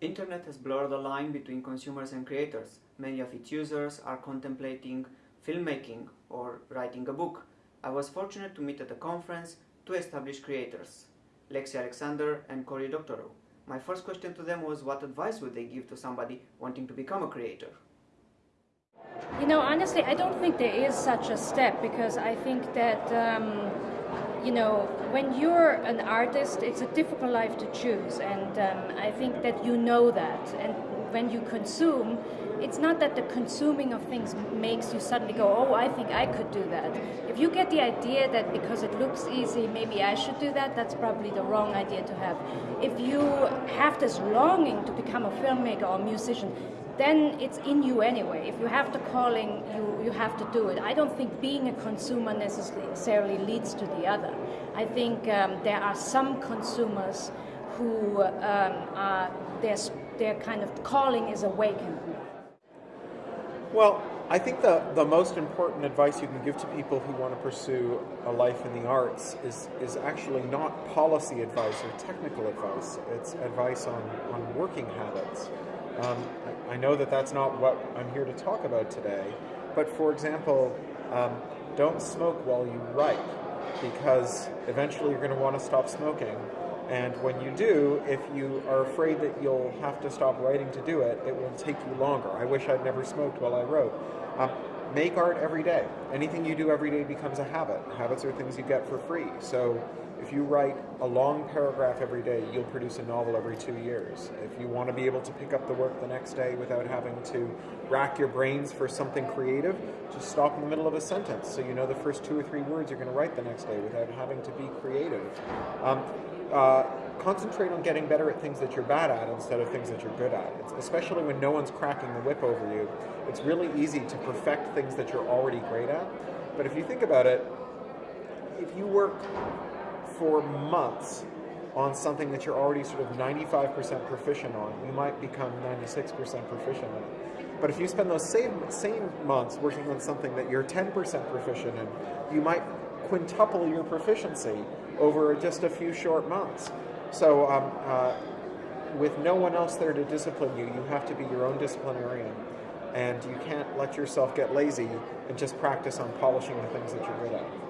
Internet has blurred the line between consumers and creators. Many of its users are contemplating filmmaking or writing a book. I was fortunate to meet at a conference two established creators, Lexi Alexander and Cory Doctorow. My first question to them was what advice would they give to somebody wanting to become a creator? You know, honestly, I don't think there is such a step because I think that um, you know, when you're an artist, it's a difficult life to choose, and um, I think that you know that. And when you consume, it's not that the consuming of things makes you suddenly go, oh, I think I could do that. If you get the idea that because it looks easy, maybe I should do that, that's probably the wrong idea to have. If you have this longing to become a filmmaker or a musician, then it's in you anyway. If you have the calling, you, you have to do it. I don't think being a consumer necessarily leads to the other. I think um, there are some consumers who um, are, their, their kind of calling is awakened. Well, I think the, the most important advice you can give to people who want to pursue a life in the arts is, is actually not policy advice or technical advice. It's advice on, on working habits. Um, I, know that that's not what I'm here to talk about today, but for example, um, don't smoke while you write because eventually you're going to want to stop smoking. And when you do, if you are afraid that you'll have to stop writing to do it, it will take you longer. I wish I'd never smoked while I wrote. Um, make art every day. Anything you do every day becomes a habit. Habits are things you get for free. So if you write a long paragraph every day, you'll produce a novel every two years. If you want to be able to pick up the work the next day without having to rack your brains for something creative, just stop in the middle of a sentence so you know the first two or three words you're going to write the next day without having to be creative. Um, uh, concentrate on getting better at things that you're bad at instead of things that you're good at. It's, especially when no one's cracking the whip over you, it's really easy to perfect things that you're already great at. But if you think about it, if you work for months on something that you're already sort of 95% proficient on, you might become 96% proficient in. But if you spend those same, same months working on something that you're 10% proficient in, you might quintuple your proficiency over just a few short months. So um, uh, with no one else there to discipline you, you have to be your own disciplinarian. And you can't let yourself get lazy and just practice on polishing the things that you're good at.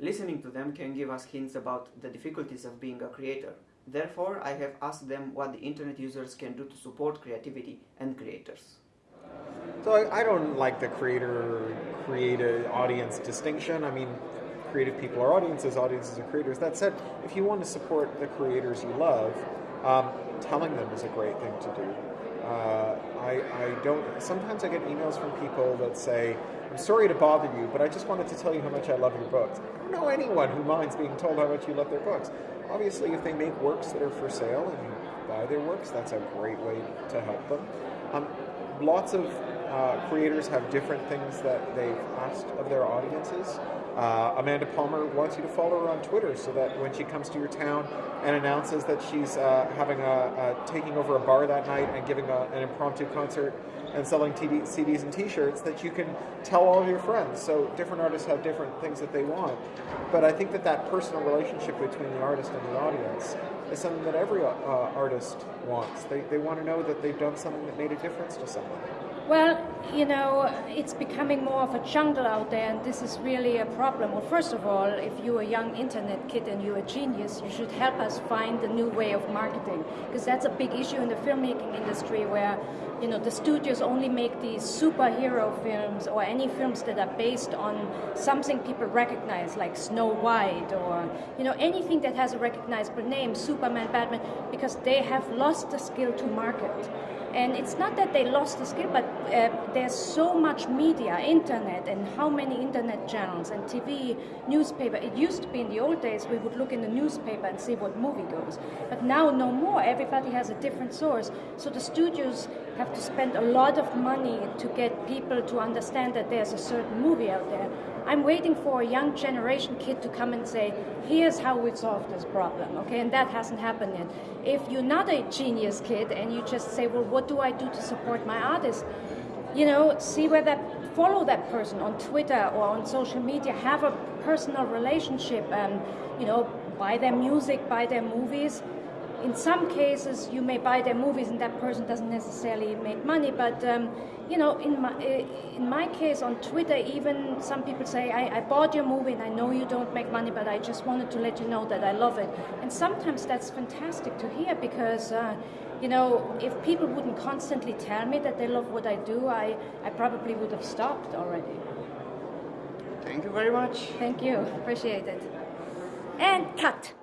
Listening to them can give us hints about the difficulties of being a creator. Therefore, I have asked them what the internet users can do to support creativity and creators. So I, I don't like the creator creative audience distinction. I mean, creative people are audiences, audiences are creators. That said, if you want to support the creators you love, um, telling them is a great thing to do. Uh, I, I don't. Sometimes I get emails from people that say, "I'm sorry to bother you, but I just wanted to tell you how much I love your books." I don't know anyone who minds being told how much you love their books. Obviously, if they make works that are for sale and you buy their works, that's a great way to help them. Um, lots of uh, creators have different things that they've asked of their audiences. Uh, Amanda Palmer wants you to follow her on Twitter so that when she comes to your town and announces that she's uh, having a, a, taking over a bar that night and giving a, an impromptu concert and selling TD, CDs and T-shirts, that you can tell all of your friends. So different artists have different things that they want, but I think that that personal relationship between the artist and the audience is something that every uh, artist wants. They, they want to know that they've done something that made a difference to someone. Well, you know, it's becoming more of a jungle out there, and this is really a problem. Well, first of all, if you're a young internet kid and you're a genius, you should help us find a new way of marketing, because that's a big issue in the filmmaking industry where, you know, the studios only make these superhero films or any films that are based on something people recognize, like Snow White or, you know, anything that has a recognizable name, Superman, Batman, because they have lost the skill to market. And it's not that they lost the skill, but uh, there's so much media, internet, and how many internet channels and TV, newspaper. It used to be in the old days we would look in the newspaper and see what movie goes. But now no more. Everybody has a different source. So the studios have to spend a lot of money to get people to understand that there's a certain movie out there. I'm waiting for a young generation kid to come and say, here's how we solve this problem, okay? And that hasn't happened yet. If you're not a genius kid and you just say, well, what do I do to support my artist? You know, see where that, follow that person on Twitter or on social media, have a personal relationship, and, you know, buy their music, buy their movies, in some cases, you may buy their movies and that person doesn't necessarily make money. But um, you know, in my uh, in my case on Twitter, even some people say, I, I, bought your movie and I know you don't make money, but I just wanted to let you know that I love it." And sometimes that's fantastic to hear because. Uh, you know, if people wouldn't constantly tell me that they love what I do, I, I probably would have stopped already. Thank you very much. Thank you. Appreciate it. And cut.